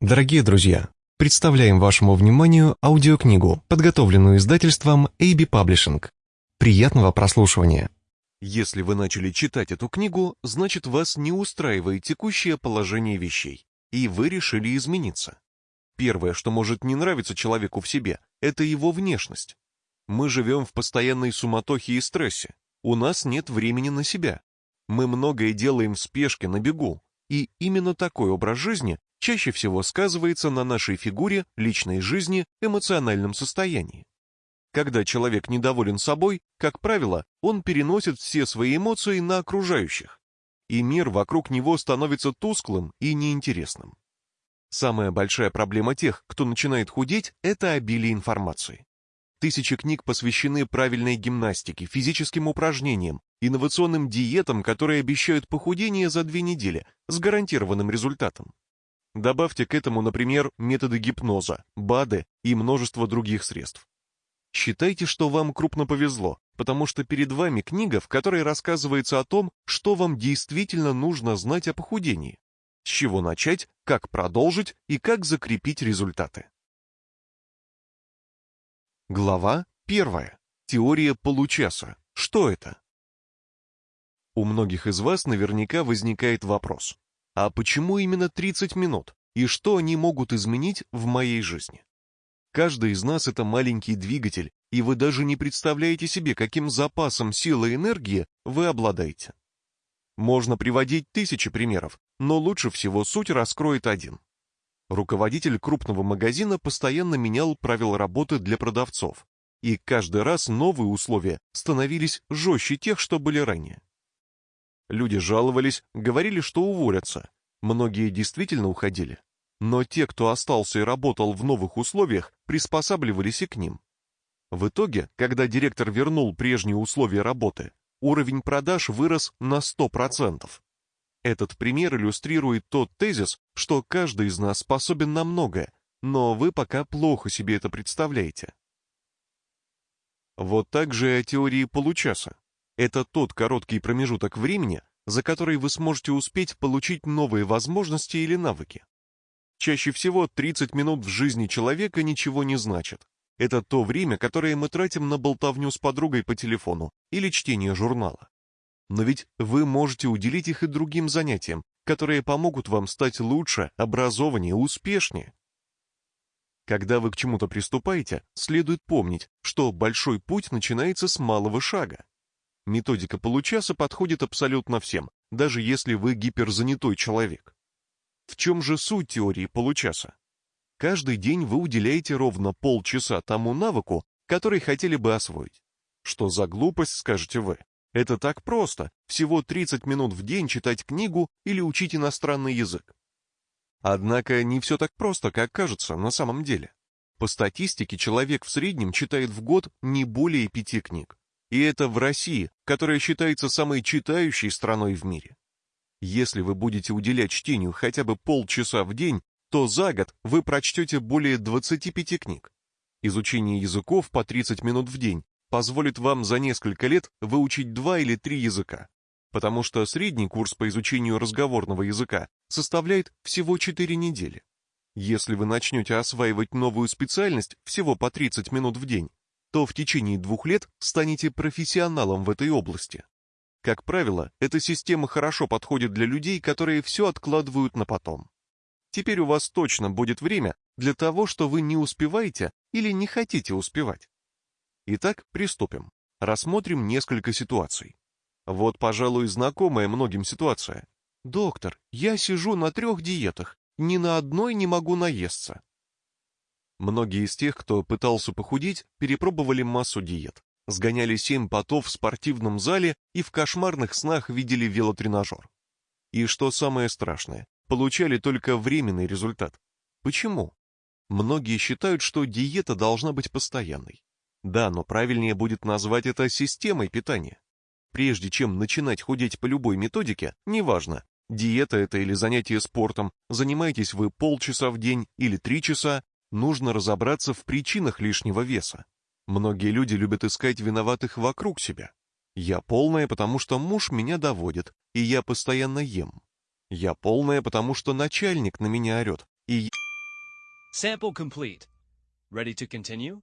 Дорогие друзья, представляем вашему вниманию аудиокнигу, подготовленную издательством AB Publishing. Приятного прослушивания. Если вы начали читать эту книгу, значит вас не устраивает текущее положение вещей, и вы решили измениться. Первое, что может не нравиться человеку в себе, это его внешность. Мы живем в постоянной суматохе и стрессе. У нас нет времени на себя. Мы многое делаем в спешке, на бегу. И именно такой образ жизни чаще всего сказывается на нашей фигуре, личной жизни, эмоциональном состоянии. Когда человек недоволен собой, как правило, он переносит все свои эмоции на окружающих, и мир вокруг него становится тусклым и неинтересным. Самая большая проблема тех, кто начинает худеть, это обилие информации. Тысячи книг посвящены правильной гимнастике, физическим упражнениям, инновационным диетам, которые обещают похудение за две недели с гарантированным результатом. Добавьте к этому, например, методы гипноза, БАДы и множество других средств. Считайте, что вам крупно повезло, потому что перед вами книга, в которой рассказывается о том, что вам действительно нужно знать о похудении, с чего начать, как продолжить и как закрепить результаты. Глава 1. Теория получаса. Что это? У многих из вас наверняка возникает вопрос. А почему именно 30 минут? И что они могут изменить в моей жизни? Каждый из нас это маленький двигатель, и вы даже не представляете себе, каким запасом силы и энергии вы обладаете. Можно приводить тысячи примеров, но лучше всего суть раскроет один. Руководитель крупного магазина постоянно менял правила работы для продавцов, и каждый раз новые условия становились жестче тех, что были ранее. Люди жаловались, говорили, что уволятся. Многие действительно уходили. Но те, кто остался и работал в новых условиях, приспосабливались и к ним. В итоге, когда директор вернул прежние условия работы, уровень продаж вырос на 100%. Этот пример иллюстрирует тот тезис, что каждый из нас способен на многое, но вы пока плохо себе это представляете. Вот так же и о теории получаса. Это тот короткий промежуток времени, за который вы сможете успеть получить новые возможности или навыки. Чаще всего 30 минут в жизни человека ничего не значит. Это то время, которое мы тратим на болтовню с подругой по телефону или чтение журнала. Но ведь вы можете уделить их и другим занятиям, которые помогут вам стать лучше, образованнее, успешнее. Когда вы к чему-то приступаете, следует помнить, что большой путь начинается с малого шага. Методика получаса подходит абсолютно всем, даже если вы гиперзанятой человек. В чем же суть теории получаса? Каждый день вы уделяете ровно полчаса тому навыку, который хотели бы освоить. Что за глупость, скажете вы? Это так просто, всего 30 минут в день читать книгу или учить иностранный язык. Однако не все так просто, как кажется на самом деле. По статистике человек в среднем читает в год не более пяти книг. И это в России, которая считается самой читающей страной в мире. Если вы будете уделять чтению хотя бы полчаса в день, то за год вы прочтете более 25 книг. Изучение языков по 30 минут в день позволит вам за несколько лет выучить два или три языка, потому что средний курс по изучению разговорного языка составляет всего 4 недели. Если вы начнете осваивать новую специальность всего по 30 минут в день, то в течение двух лет станете профессионалом в этой области. Как правило, эта система хорошо подходит для людей, которые все откладывают на потом. Теперь у вас точно будет время для того, что вы не успеваете или не хотите успевать. Итак, приступим. Рассмотрим несколько ситуаций. Вот, пожалуй, знакомая многим ситуация. «Доктор, я сижу на трех диетах, ни на одной не могу наесться». Многие из тех, кто пытался похудеть, перепробовали массу диет, сгоняли семь потов в спортивном зале и в кошмарных снах видели велотренажер. И что самое страшное, получали только временный результат. Почему? Многие считают, что диета должна быть постоянной. Да, но правильнее будет назвать это системой питания. Прежде чем начинать худеть по любой методике, неважно, диета это или занятие спортом, занимаетесь вы полчаса в день или три часа, нужно разобраться в причинах лишнего веса. Многие люди любят искать виноватых вокруг себя. Я полная, потому что муж меня доводит, и я постоянно ем. Я полная, потому что начальник на меня орет, и Sample complete. Ready to continue?